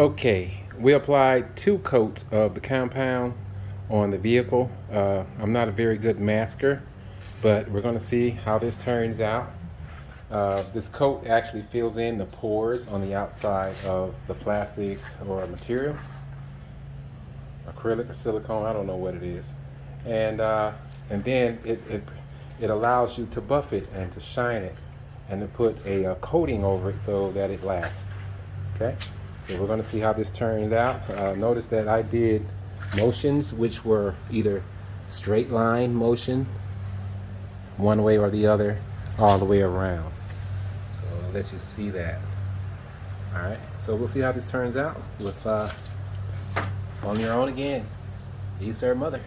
Okay, we applied two coats of the compound on the vehicle. Uh, I'm not a very good masker, but we're gonna see how this turns out. Uh, this coat actually fills in the pores on the outside of the plastic or material. Acrylic or silicone, I don't know what it is. And, uh, and then it, it, it allows you to buff it and to shine it and to put a, a coating over it so that it lasts. Okay, so we're gonna see how this turned out. Uh, notice that I did motions which were either straight line motion, one way or the other, all the way around. So I'll let you see that. All right, so we'll see how this turns out with uh, on your own again. You serve mother.